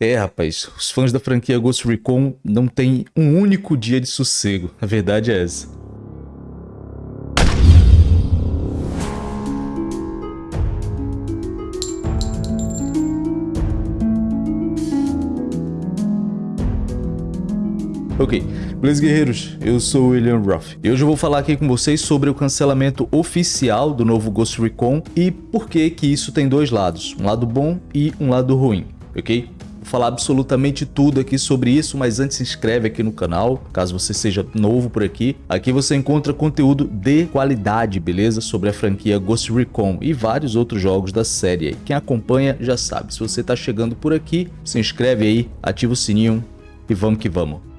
É, rapaz, os fãs da franquia Ghost Recon não têm um único dia de sossego. A verdade é essa. Ok, beleza guerreiros? Eu sou o William Ruff e hoje eu vou falar aqui com vocês sobre o cancelamento oficial do novo Ghost Recon e por que que isso tem dois lados, um lado bom e um lado ruim, ok? Falar absolutamente tudo aqui sobre isso, mas antes se inscreve aqui no canal, caso você seja novo por aqui. Aqui você encontra conteúdo de qualidade, beleza? Sobre a franquia Ghost Recon e vários outros jogos da série. Quem acompanha já sabe, se você está chegando por aqui, se inscreve aí, ativa o sininho e vamos que vamos.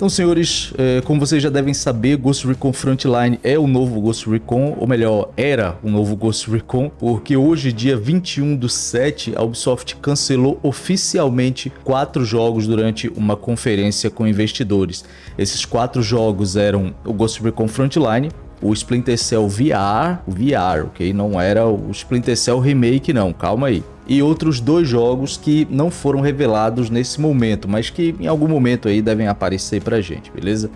Então, senhores, é, como vocês já devem saber, Ghost Recon Frontline é o novo Ghost Recon, ou melhor, era o novo Ghost Recon, porque hoje, dia 21 do 7, a Ubisoft cancelou oficialmente quatro jogos durante uma conferência com investidores. Esses quatro jogos eram o Ghost Recon Frontline, o Splinter Cell VR, o VR, ok? Não era o Splinter Cell Remake não, calma aí e outros dois jogos que não foram revelados nesse momento, mas que em algum momento aí devem aparecer pra gente, beleza?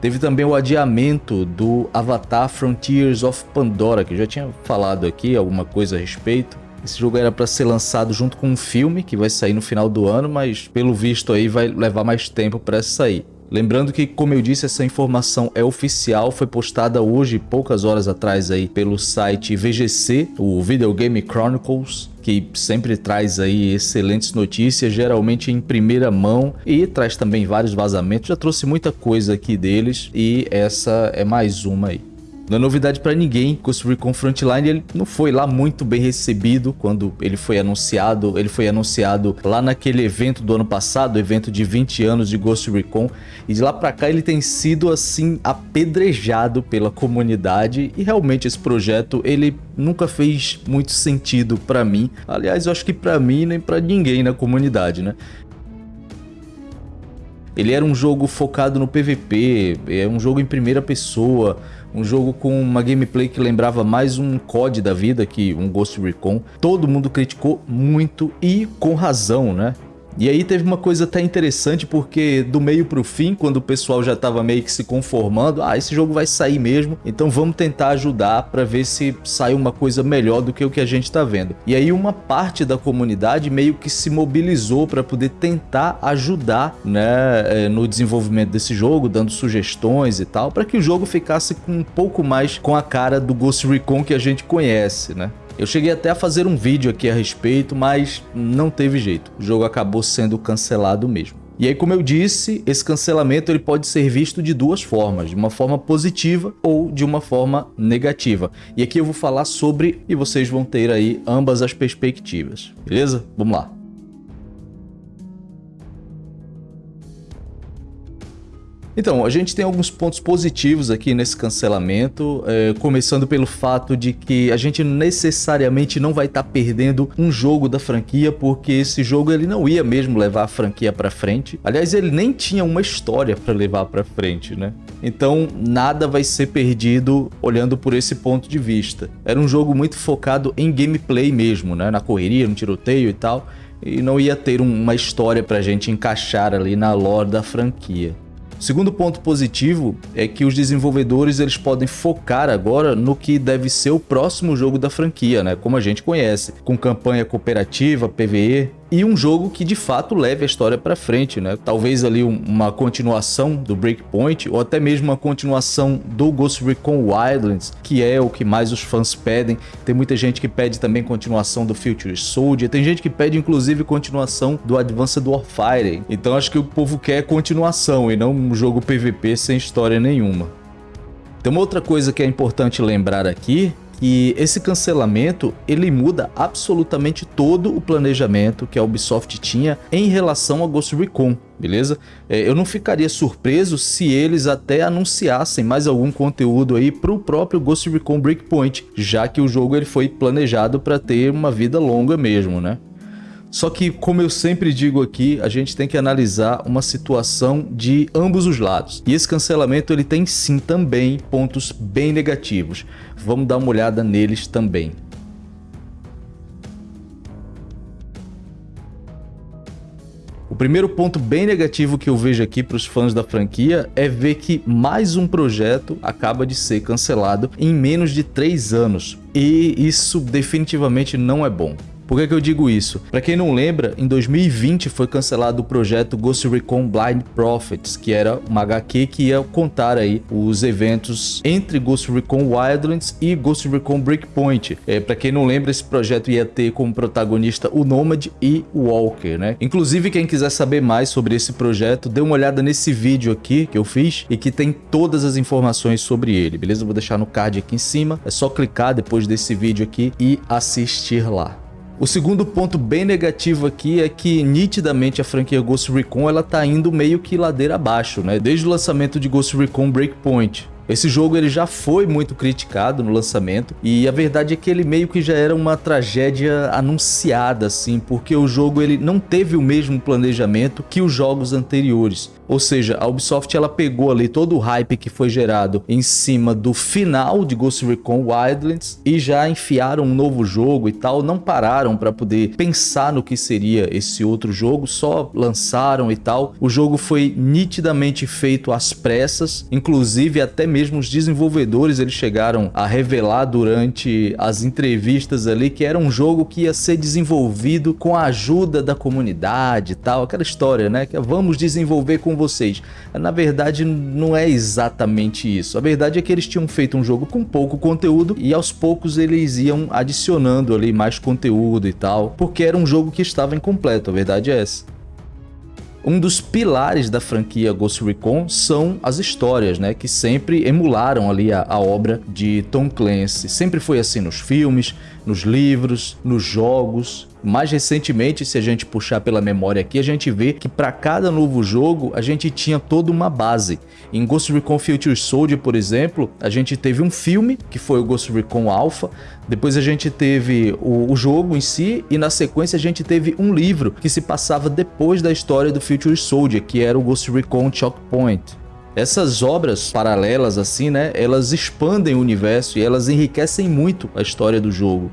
Teve também o adiamento do Avatar Frontiers of Pandora, que eu já tinha falado aqui alguma coisa a respeito. Esse jogo era para ser lançado junto com um filme que vai sair no final do ano, mas pelo visto aí vai levar mais tempo para sair. Lembrando que, como eu disse, essa informação é oficial, foi postada hoje, poucas horas atrás aí, pelo site VGC, o Video Game Chronicles, que sempre traz aí excelentes notícias, geralmente em primeira mão e traz também vários vazamentos. Já trouxe muita coisa aqui deles e essa é mais uma aí. Não é novidade para ninguém, Ghost Recon Frontline ele não foi lá muito bem recebido quando ele foi anunciado. Ele foi anunciado lá naquele evento do ano passado, evento de 20 anos de Ghost Recon. E de lá para cá ele tem sido assim apedrejado pela comunidade e realmente esse projeto ele nunca fez muito sentido para mim. Aliás, eu acho que para mim nem para ninguém na comunidade, né? Ele era um jogo focado no PVP, é um jogo em primeira pessoa, um jogo com uma gameplay que lembrava mais um COD da vida que um Ghost Recon. Todo mundo criticou muito e com razão, né? E aí teve uma coisa até interessante porque do meio pro fim, quando o pessoal já tava meio que se conformando, ah, esse jogo vai sair mesmo, então vamos tentar ajudar para ver se sai uma coisa melhor do que o que a gente tá vendo. E aí uma parte da comunidade meio que se mobilizou para poder tentar ajudar, né, eh, no desenvolvimento desse jogo, dando sugestões e tal, para que o jogo ficasse com um pouco mais com a cara do Ghost Recon que a gente conhece, né? Eu cheguei até a fazer um vídeo aqui a respeito, mas não teve jeito. O jogo acabou sendo cancelado mesmo. E aí, como eu disse, esse cancelamento ele pode ser visto de duas formas, de uma forma positiva ou de uma forma negativa. E aqui eu vou falar sobre e vocês vão ter aí ambas as perspectivas, beleza? Vamos lá. Então, a gente tem alguns pontos positivos aqui nesse cancelamento, é, começando pelo fato de que a gente necessariamente não vai estar tá perdendo um jogo da franquia, porque esse jogo ele não ia mesmo levar a franquia para frente. Aliás, ele nem tinha uma história para levar para frente, né? Então, nada vai ser perdido olhando por esse ponto de vista. Era um jogo muito focado em gameplay mesmo, né? Na correria, no tiroteio e tal, e não ia ter uma história pra gente encaixar ali na lore da franquia. Segundo ponto positivo é que os desenvolvedores eles podem focar agora no que deve ser o próximo jogo da franquia, né? como a gente conhece, com campanha cooperativa, PvE, e um jogo que de fato leve a história para frente, né? Talvez ali uma continuação do Breakpoint ou até mesmo uma continuação do Ghost Recon Wildlands, que é o que mais os fãs pedem. Tem muita gente que pede também continuação do Future Soldier, tem gente que pede inclusive continuação do Advanced Warfare. Então acho que o povo quer continuação e não um jogo PVP sem história nenhuma. Tem uma outra coisa que é importante lembrar aqui e esse cancelamento ele muda absolutamente todo o planejamento que a Ubisoft tinha em relação ao Ghost Recon, beleza? É, eu não ficaria surpreso se eles até anunciassem mais algum conteúdo aí para o próprio Ghost Recon Breakpoint, já que o jogo ele foi planejado para ter uma vida longa mesmo, né? Só que, como eu sempre digo aqui, a gente tem que analisar uma situação de ambos os lados. E esse cancelamento ele tem sim também pontos bem negativos. Vamos dar uma olhada neles também. O primeiro ponto bem negativo que eu vejo aqui para os fãs da franquia é ver que mais um projeto acaba de ser cancelado em menos de 3 anos. E isso definitivamente não é bom. Por que, que eu digo isso? Para quem não lembra, em 2020 foi cancelado o projeto Ghost Recon Blind Prophets, que era uma HQ que ia contar aí os eventos entre Ghost Recon Wildlands e Ghost Recon Breakpoint. É, para quem não lembra, esse projeto ia ter como protagonista o Nomad e o Walker, né? Inclusive, quem quiser saber mais sobre esse projeto, dê uma olhada nesse vídeo aqui que eu fiz e que tem todas as informações sobre ele, beleza? Eu vou deixar no card aqui em cima, é só clicar depois desse vídeo aqui e assistir lá. O segundo ponto bem negativo aqui é que nitidamente a franquia Ghost Recon ela tá indo meio que ladeira abaixo, né? Desde o lançamento de Ghost Recon Breakpoint, esse jogo ele já foi muito criticado no lançamento e a verdade é que ele meio que já era uma tragédia anunciada assim, porque o jogo ele não teve o mesmo planejamento que os jogos anteriores. Ou seja, a Ubisoft ela pegou ali todo o hype que foi gerado em cima do final de Ghost Recon Wildlands e já enfiaram um novo jogo e tal, não pararam para poder pensar no que seria esse outro jogo, só lançaram e tal. O jogo foi nitidamente feito às pressas, inclusive até mesmo os desenvolvedores eles chegaram a revelar durante as entrevistas ali que era um jogo que ia ser desenvolvido com a ajuda da comunidade e tal, aquela história, né? Que é, vamos desenvolver com vocês. Na verdade, não é exatamente isso. A verdade é que eles tinham feito um jogo com pouco conteúdo e aos poucos eles iam adicionando ali mais conteúdo e tal, porque era um jogo que estava incompleto, a verdade é essa. Um dos pilares da franquia Ghost Recon são as histórias, né, que sempre emularam ali a, a, obra de Tom Clancy. Sempre foi assim nos filmes, nos livros, nos jogos. Mais recentemente, se a gente puxar pela memória aqui, a gente vê que para cada novo jogo a gente tinha toda uma base. Em Ghost Recon Future Soldier, por exemplo, a gente teve um filme, que foi o Ghost Recon Alpha, depois a gente teve o, o jogo em si, e na sequência a gente teve um livro que se passava depois da história do Future Soldier, que era o Ghost Recon Choke Point. Essas obras paralelas assim, né, elas expandem o universo e elas enriquecem muito a história do jogo.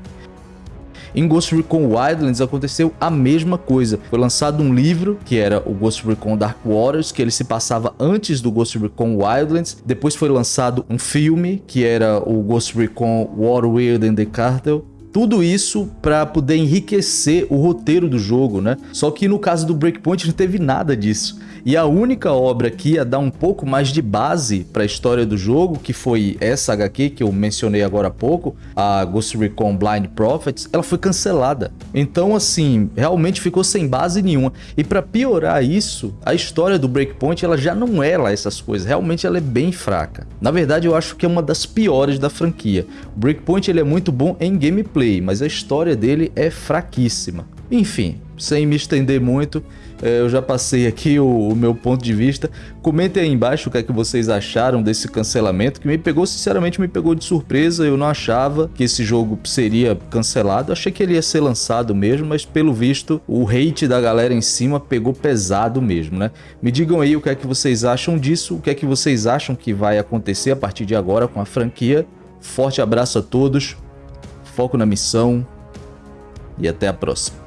Em Ghost Recon Wildlands aconteceu a mesma coisa. Foi lançado um livro, que era o Ghost Recon Dark Waters, que ele se passava antes do Ghost Recon Wildlands. Depois foi lançado um filme, que era o Ghost Recon War Weird and the Cartel, tudo isso para poder enriquecer o roteiro do jogo, né? Só que no caso do Breakpoint não teve nada disso. E a única obra que ia dar um pouco mais de base para a história do jogo, que foi essa HQ que eu mencionei agora há pouco, a Ghost Recon Blind Prophets, ela foi cancelada. Então, assim, realmente ficou sem base nenhuma. E para piorar isso, a história do Breakpoint ela já não é lá essas coisas. Realmente ela é bem fraca. Na verdade, eu acho que é uma das piores da franquia. O Breakpoint ele é muito bom em gameplay, mas a história dele é fraquíssima. Enfim, sem me estender muito, é, eu já passei aqui o, o, meu ponto de vista. Comentem aí embaixo o que é que vocês acharam desse cancelamento, que me pegou, sinceramente, me pegou de surpresa. Eu não achava que esse jogo seria cancelado. achei que ele ia ser lançado mesmo, mas pelo visto o hate da galera em cima pegou pesado mesmo, né? Me digam aí o que é que vocês acham disso, o que é que vocês acham que vai acontecer a partir de agora com a franquia. Forte abraço a todos, foco na missão e até a próxima.